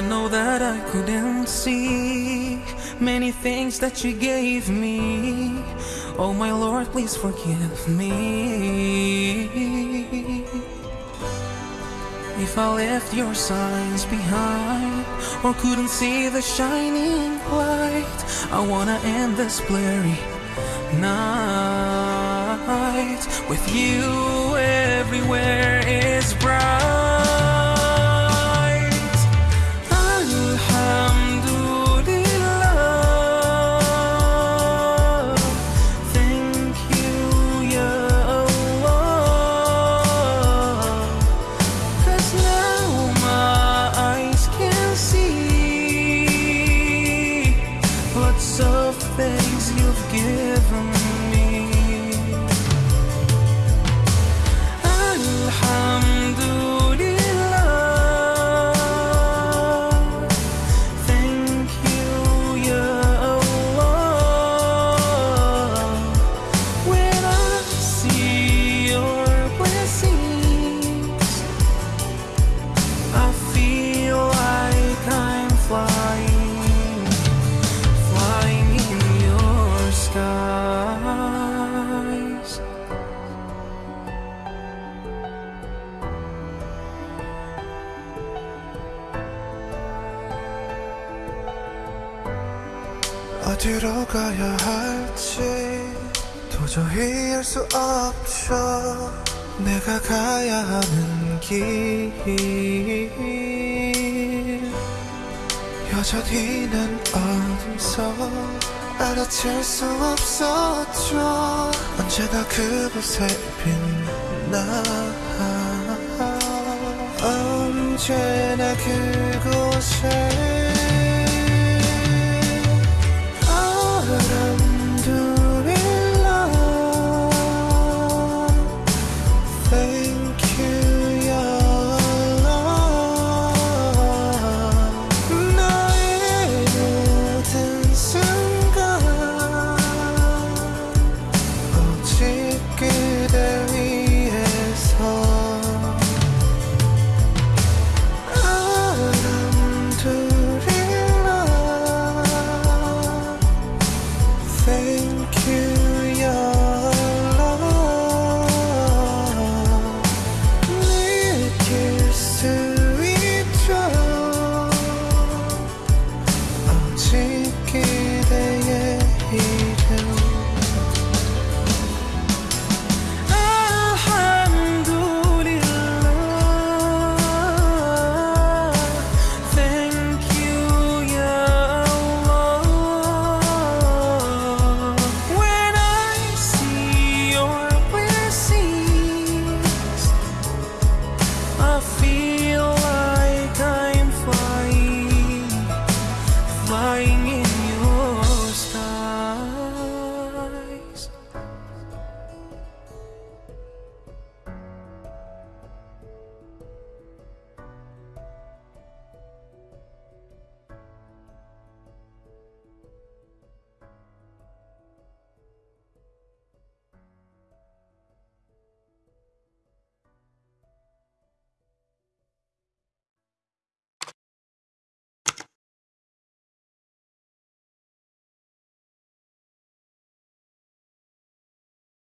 know that I couldn't see many things that you gave me. Oh, my Lord, please forgive me. If I left your signs behind or couldn't see the shining light, I wanna end this blurry night with you everywhere is bright. Of things you've given me. 어디로 가야 할지 도저히 알 수 없죠. 내가 가야 하는 길. 여전히 난 어둠서 알아챌 수 없었죠. 언제나 그곳에 빛나. 언제나 그곳에